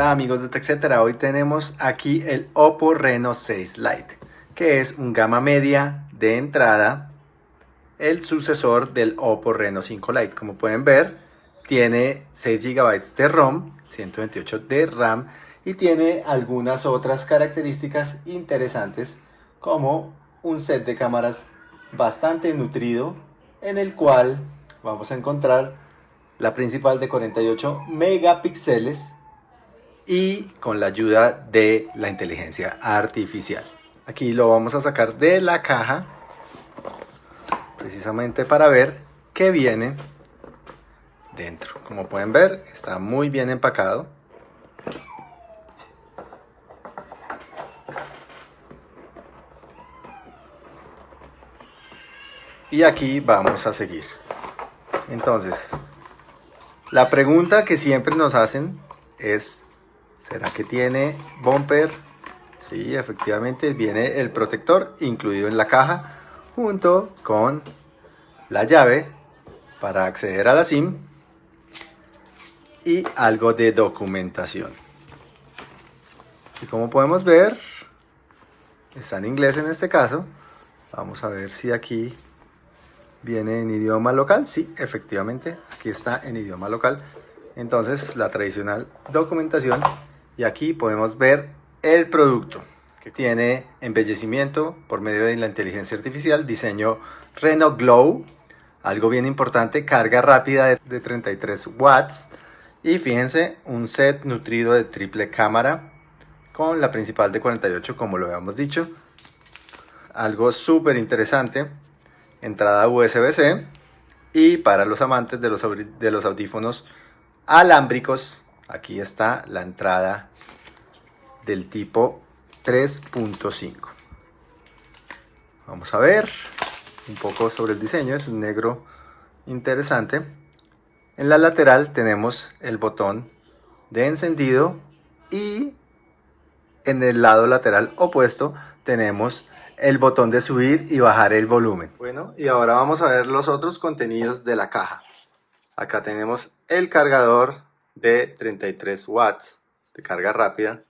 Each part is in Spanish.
Hola amigos de TechCetera, hoy tenemos aquí el Oppo Reno 6 Lite, que es un gama media de entrada, el sucesor del Oppo Reno 5 Lite. Como pueden ver, tiene 6 GB de ROM, 128 de RAM y tiene algunas otras características interesantes como un set de cámaras bastante nutrido en el cual vamos a encontrar la principal de 48 megapíxeles y con la ayuda de la inteligencia artificial. Aquí lo vamos a sacar de la caja precisamente para ver qué viene dentro. Como pueden ver, está muy bien empacado. Y aquí vamos a seguir. Entonces, la pregunta que siempre nos hacen es ¿Será que tiene bumper? Sí, efectivamente viene el protector incluido en la caja junto con la llave para acceder a la SIM y algo de documentación. Y como podemos ver, está en inglés en este caso. Vamos a ver si aquí viene en idioma local. Sí, efectivamente, aquí está en idioma local. Entonces, la tradicional documentación y aquí podemos ver el producto que tiene embellecimiento por medio de la inteligencia artificial, diseño Reno Glow, algo bien importante, carga rápida de 33 watts. Y fíjense un set nutrido de triple cámara con la principal de 48 como lo habíamos dicho, algo súper interesante, entrada USB-C y para los amantes de los, de los audífonos alámbricos aquí está la entrada del tipo 3.5 vamos a ver un poco sobre el diseño es un negro interesante. En la lateral tenemos el botón de encendido y en el lado lateral opuesto tenemos el botón de subir y bajar el volumen. Bueno y ahora vamos a ver los otros contenidos de la caja. Acá tenemos el cargador de 33 watts de carga rápida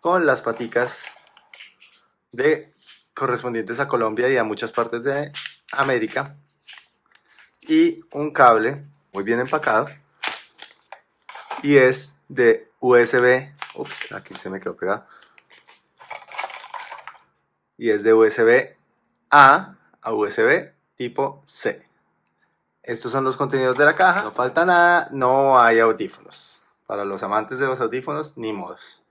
con las paticas de correspondientes a Colombia y a muchas partes de América. Y un cable muy bien empacado. Y es de USB ups, aquí se me quedó pegado. Y es de USB A a USB tipo C. Estos son los contenidos de la caja. No falta nada, no hay audífonos. Para los amantes de los audífonos, ni modos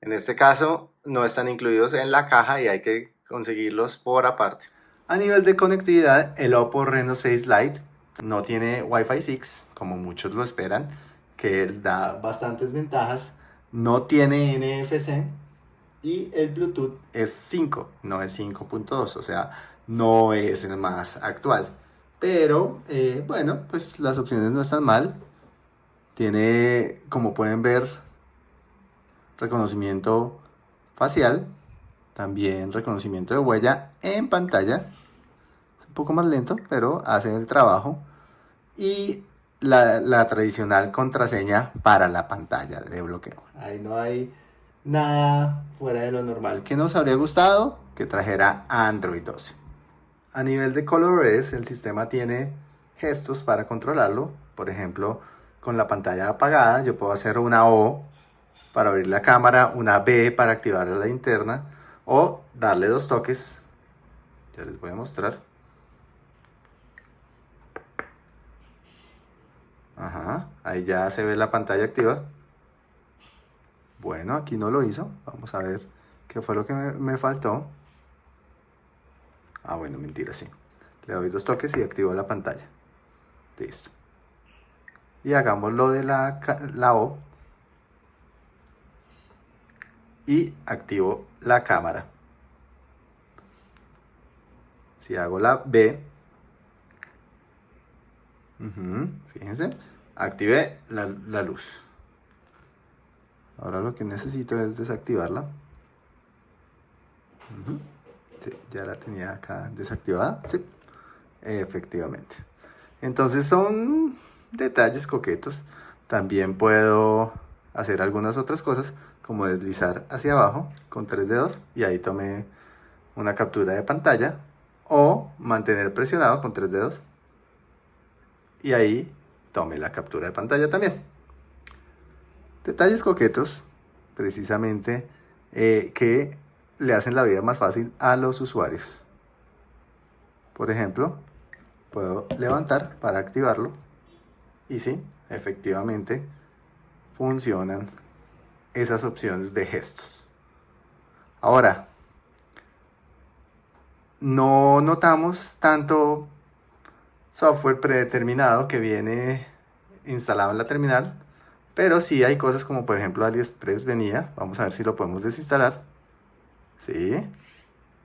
en este caso no están incluidos en la caja y hay que conseguirlos por aparte. A nivel de conectividad, el Oppo Reno 6 Lite no tiene Wi-Fi 6, como muchos lo esperan, que da bastantes ventajas. No tiene NFC y el Bluetooth es 5, no es 5.2, o sea, no es el más actual. Pero, eh, bueno, pues las opciones no están mal. Tiene, como pueden ver, reconocimiento facial, también reconocimiento de huella en pantalla, un poco más lento, pero hace el trabajo, y la, tradicional contraseña para la pantalla de bloqueo. Ahí no hay nada fuera de lo normal. que nos habría gustado? Que trajera Android 12. A nivel de ColorOS, el sistema tiene gestos para controlarlo. Por ejemplo, con la pantalla apagada, yo puedo hacer una O para abrir la cámara, una B para activar la linterna o darle dos toques. Ya les voy a mostrar. Ajá, ahí ya se ve la pantalla activa. Bueno, aquí no lo hizo. Vamos a ver qué fue lo que me, faltó. Ah, bueno, mentira, sí. Le doy dos toques y activo la pantalla. Listo. Y hagamos lo de la, la O y activo la cámara. Si hago la B, fíjense, activé la, luz. Ahora lo que necesito es desactivarla. ya la tenía acá desactivada. Sí, efectivamente. Entonces son detalles coquetos. También puedo hacer algunas otras cosas, como deslizar hacia abajo con tres dedos y ahí tomé una captura de pantalla, o mantener presionado con tres dedos y ahí tome la captura de pantalla también. Detalles coquetos, precisamente, eh, que le hacen la vida más fácil a los usuarios. Por ejemplo, puedo levantar para activarlo y sí, efectivamente funcionan esas opciones de gestos. Ahora, no notamos tanto software predeterminado que viene instalado en la terminal, pero sí hay cosas como por ejemplo AliExpress venía, vamos a ver si lo podemos desinstalar. Sí,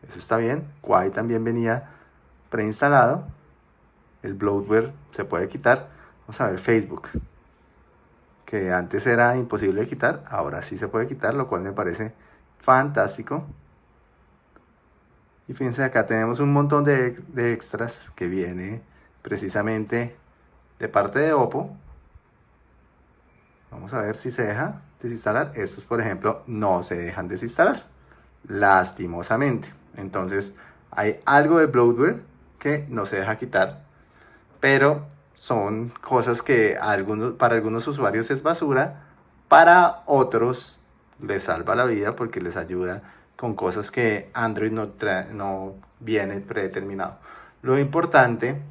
eso está bien. Quai también venía preinstalado. El bloatware se puede quitar. Vamos a ver Facebook, que antes era imposible de quitar, ahora sí se puede quitar, lo cual me parece fantástico. Y fíjense, acá tenemos un montón de, de extras que viene precisamente de parte de Oppo. Vamos a ver si se deja desinstalar. Estos, por ejemplo, no se dejan desinstalar. Lastimosamente. Entonces, hay algo de bloatware que no se deja quitar. Pero son cosas que para algunos usuarios es basura. Para otros les salva la vida porque les ayuda con cosas que Android no, no viene predeterminado. Lo importante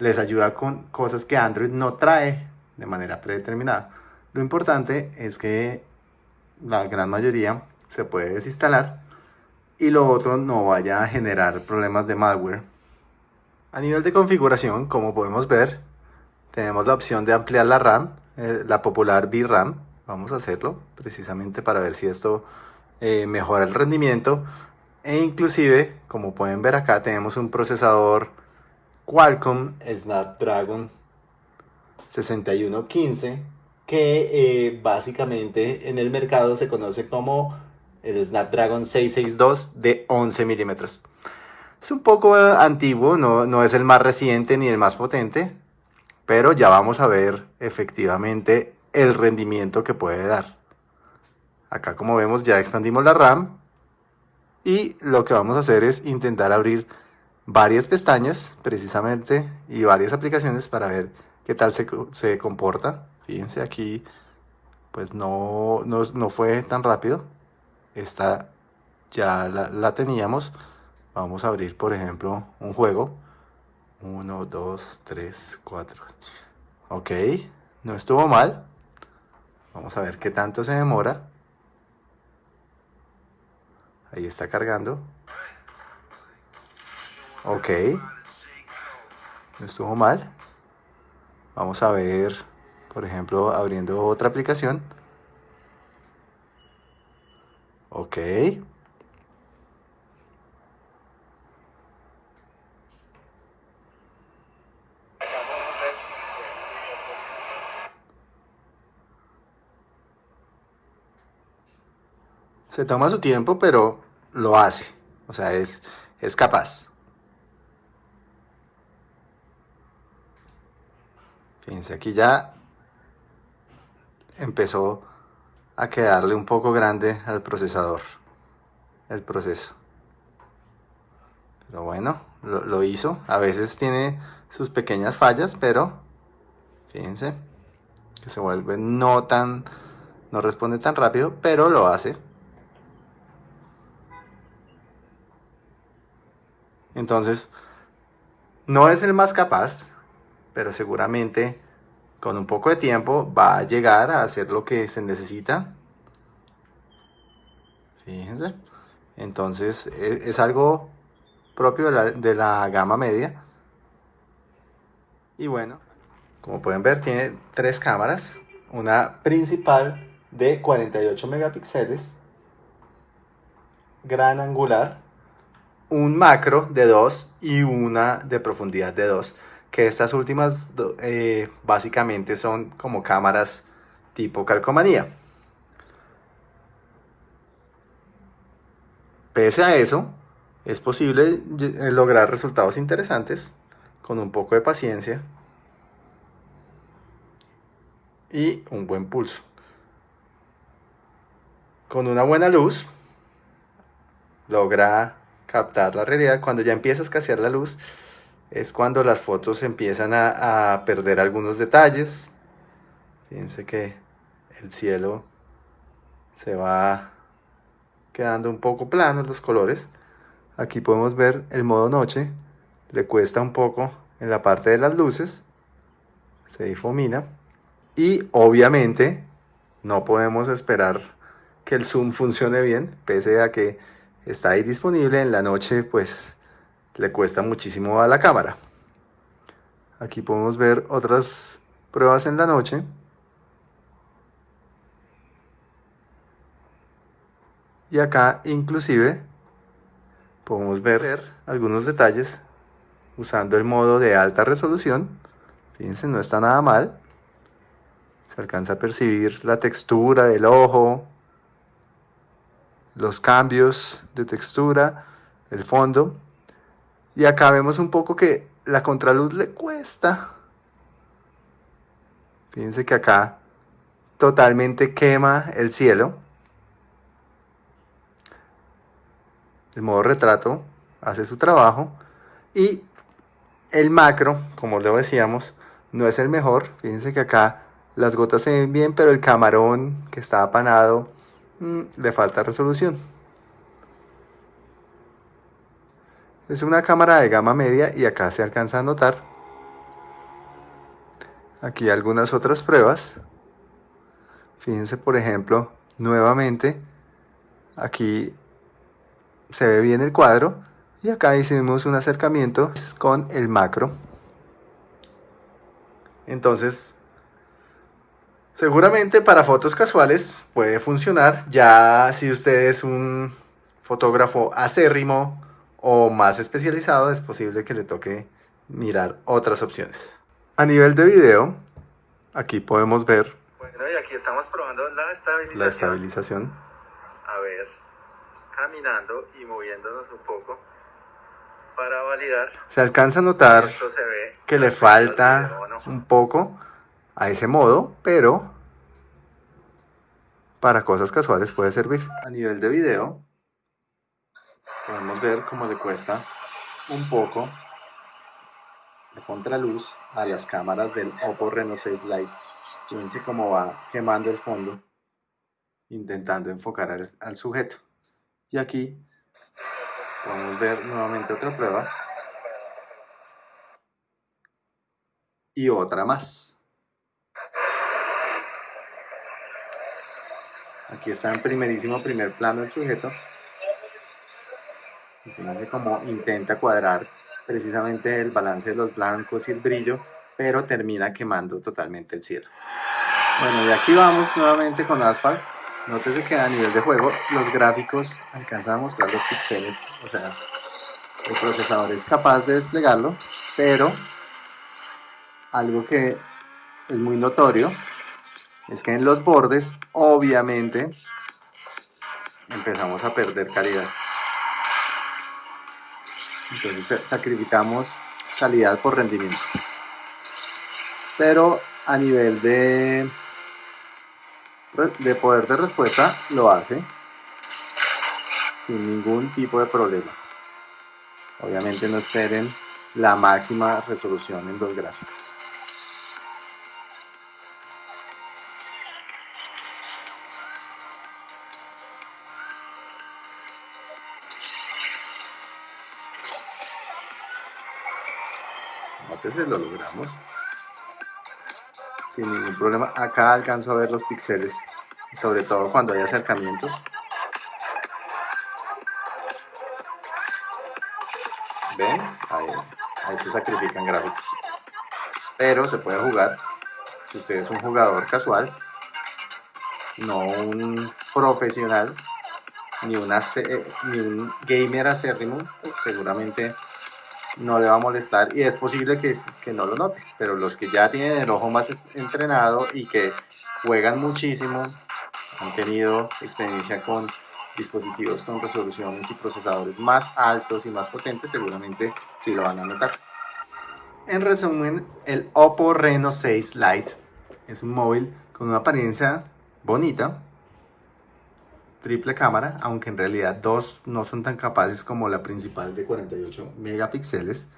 les ayuda con cosas que Android no trae de manera predeterminada. Lo importante es que la gran mayoría se puede desinstalar y lo otro no vaya a generar problemas de malware. A nivel de configuración, como podemos ver, tenemos la opción de ampliar la RAM, eh, la popular VRAM. Vamos a hacerlo precisamente para ver si esto eh, mejora el rendimiento. E inclusive, como pueden ver acá, tenemos un procesador Qualcomm Snapdragon 6115 que eh, básicamente en el mercado se conoce como el Snapdragon 662 de 11 milímetros. Es un poco antiguo, no, no es el más reciente ni el más potente, pero ya vamos a ver efectivamente el rendimiento que puede dar. Acá como vemos ya expandimos la RAM y lo que vamos a hacer es intentar abrir varias pestañas precisamente y varias aplicaciones para ver qué tal se, comporta. Fíjense aquí, pues no, no, fue tan rápido. Esta ya la, teníamos. Vamos a abrir, por ejemplo, un juego. 1, 2, 3, 4. Ok, no estuvo mal. Vamos a ver qué tanto se demora. Ahí está cargando. Ok. No estuvo mal. Vamos a ver, por ejemplo, abriendo otra aplicación. Ok. Se toma su tiempo, pero lo hace. O sea, es, es capaz. Fíjense, aquí ya empezó a quedarle un poco grande al procesador el proceso. Pero bueno, lo, hizo. A veces tiene sus pequeñas fallas, pero fíjense que se vuelve no tan, no responde tan rápido, pero lo hace. Entonces, no es el más capaz, pero seguramente con un poco de tiempo va a llegar a hacer lo que se necesita. Fíjense. Entonces e, es, algo propio de la, de la gama media. Y bueno, como pueden ver tiene tres cámaras. Una principal de 48 megapíxeles. Gran angular. Un macro de 2 y una de profundidad de 2 que estas últimas eh, básicamente son como cámaras tipo calcomanía. Pese a eso, es posible eh, lograr resultados interesantes con un poco de paciencia y un buen pulso. Con una buena luz logra captar la realidad. Cuando ya empieza a escasear la luz es cuando las fotos empiezan a, perder algunos detalles. Fíjense que el cielo se va quedando un poco plano los colores. Aquí podemos ver el modo noche, le cuesta un poco en la parte de las luces, se difumina y obviamente no podemos esperar que el zoom funcione bien, pese a que está ahí disponible en la noche, pues le cuesta muchísimo a la cámara. Aquí podemos ver otras pruebas en la noche. Y acá inclusive podemos ver algunos detalles usando el modo de alta resolución. Fíjense, no está nada mal. Se alcanza a percibir la textura del ojo, los cambios de textura, el fondo. Y acá vemos un poco que la contraluz le cuesta. Fíjense que acá totalmente quema el cielo. El modo retrato hace su trabajo y el macro, como lo decíamos, no es el mejor. Fíjense que acá las gotas se ven bien, pero el camarón que está apanado mm, le falta resolución. Es una cámara de gama media y acá se alcanza a notar. Aquí algunas otras pruebas. Fíjense por ejemplo, nuevamente, aquí se ve bien el cuadro y acá hicimos un acercamiento con el macro entonces seguramente para fotos casuales puede funcionar. Ya si usted es un fotógrafo acérrimo o más especializado es posible que le toque mirar otras opciones. A nivel de video aquí podemos ver bueno y aquí estamos probando la estabilización. la estabilización. A ver caminando y moviéndonos un poco para validar. Se alcanza a notar que le falta un poco a ese modo, pero para cosas casuales puede servir. A nivel de video, podemos ver cómo le cuesta un poco la contraluz a las cámaras del Oppo Reno 6 Lite. Fíjense cómo va quemando el fondo, intentando enfocar al sujeto. Y aquí podemos ver nuevamente otra prueba. Y otra más. Aquí está en primerísimo primer plano el sujeto. fíjense cómo intenta cuadrar precisamente el balance de los blancos y el brillo, pero termina quemando totalmente el cielo. Bueno, y aquí vamos nuevamente con Asphalt. Nótese que a nivel de juego los gráficos alcanzan a mostrar los píxeles, o sea, el procesador es capaz de desplegarlo, pero algo que es muy notorio es que en los bordes obviamente empezamos a perder calidad. Entonces sacrificamos calidad por rendimiento. Pero a nivel de de poder de respuesta lo hace sin ningún tipo de problema. Obviamente no esperen la máxima resolución en los gráficos. Entonces lo logramos sin ningún problema. Acá alcanzo a ver los píxeles, sobre todo cuando hay acercamientos. ¿Ven? Ahí, se sacrifican gráficos. Pero se puede jugar, si usted es un jugador casual, no un profesional, ni, ni un gamer acérrimo, pues seguramente no le va a molestar y es posible que, que no lo note, pero los que ya tienen el ojo más entrenado y que juegan muchísimo, han tenido experiencia con dispositivos con resoluciones y procesadores más altos y más potentes, seguramente sí lo van a notar. En resumen, el Oppo Reno 6 Lite es un móvil con una apariencia bonita, triple cámara, aunque en realidad dos no son tan capaces como la principal de 48 megapíxeles,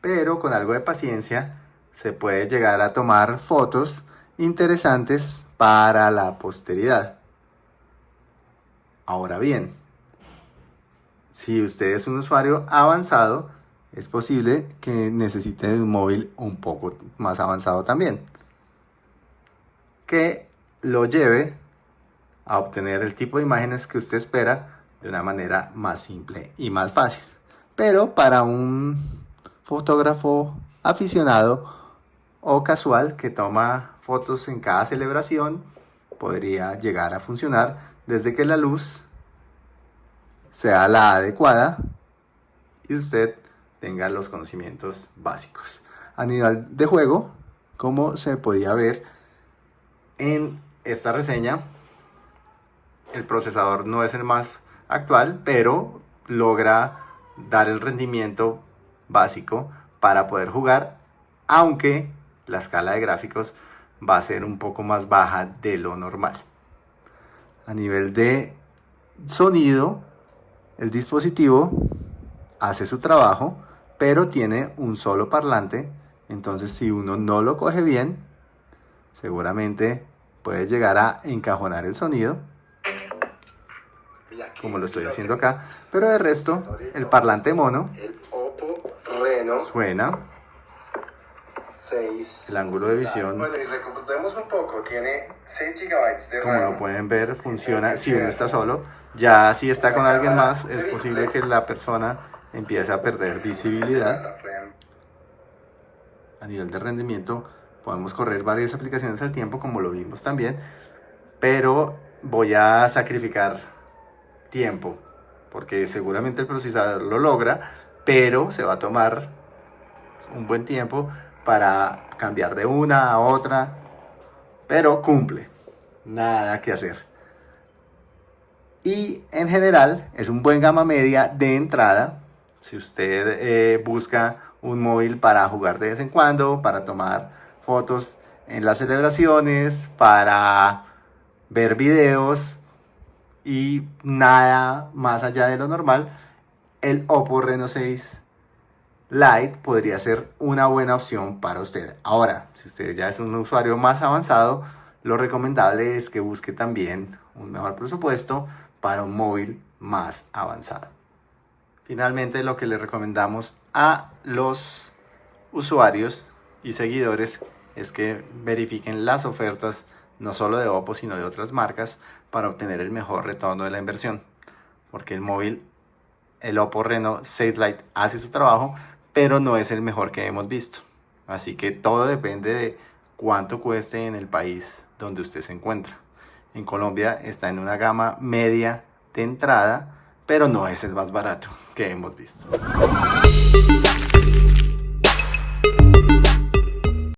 pero con algo de paciencia se puede llegar a tomar fotos interesantes para la posteridad. Ahora bien, si usted es un usuario avanzado, es posible que necesite un móvil un poco más avanzado también. Que lo lleve a obtener el tipo de imágenes que usted espera de una manera más simple y más fácil. Pero para un fotógrafo aficionado o casual que toma fotos en cada celebración, podría llegar a funcionar desde que la luz sea la adecuada y usted tenga los conocimientos básicos. A nivel de juego, como se podía ver en esta reseña, el procesador no es el más actual, pero logra dar el rendimiento básico para poder jugar, aunque la escala de gráficos va a ser un poco más baja de lo normal. A nivel de sonido, el dispositivo hace su trabajo, pero tiene un solo parlante, entonces si uno no lo coge bien, seguramente puede llegar a encajonar el sonido, como lo estoy haciendo acá, pero de resto, el parlante mono suena el ángulo de visión. Bueno, y recordemos un poco, tiene 6 GB de Como lo pueden ver, funciona si uno está solo. Ya si está con alguien más, es posible que la persona empiece a perder visibilidad. A nivel de rendimiento, podemos correr varias aplicaciones al tiempo, como lo vimos también. Pero voy a sacrificar tiempo, porque seguramente el procesador lo logra, pero se va a tomar un buen tiempo para cambiar de una a otra, pero cumple, nada que hacer. Y en general es un buen gama media de entrada, si usted eh, busca un móvil para jugar de vez en cuando, para tomar fotos en las celebraciones, para ver videos y nada más allá de lo normal, el Oppo Reno 6 Lite podría ser una buena opción para usted. Ahora, si usted ya es un usuario más avanzado, lo recomendable es que busque también un mejor presupuesto para un móvil más avanzado. Finalmente, lo que le recomendamos a los usuarios y seguidores es que verifiquen las ofertas no solo de Oppo, sino de otras marcas para obtener el mejor retorno de la inversión. Porque el móvil, el Oppo Reno 6 Lite hace su trabajo, pero no es el mejor que hemos visto. Así que todo depende de cuánto cueste en el país donde usted se encuentra. En Colombia está en una gama media de entrada, pero no es el más barato que hemos visto.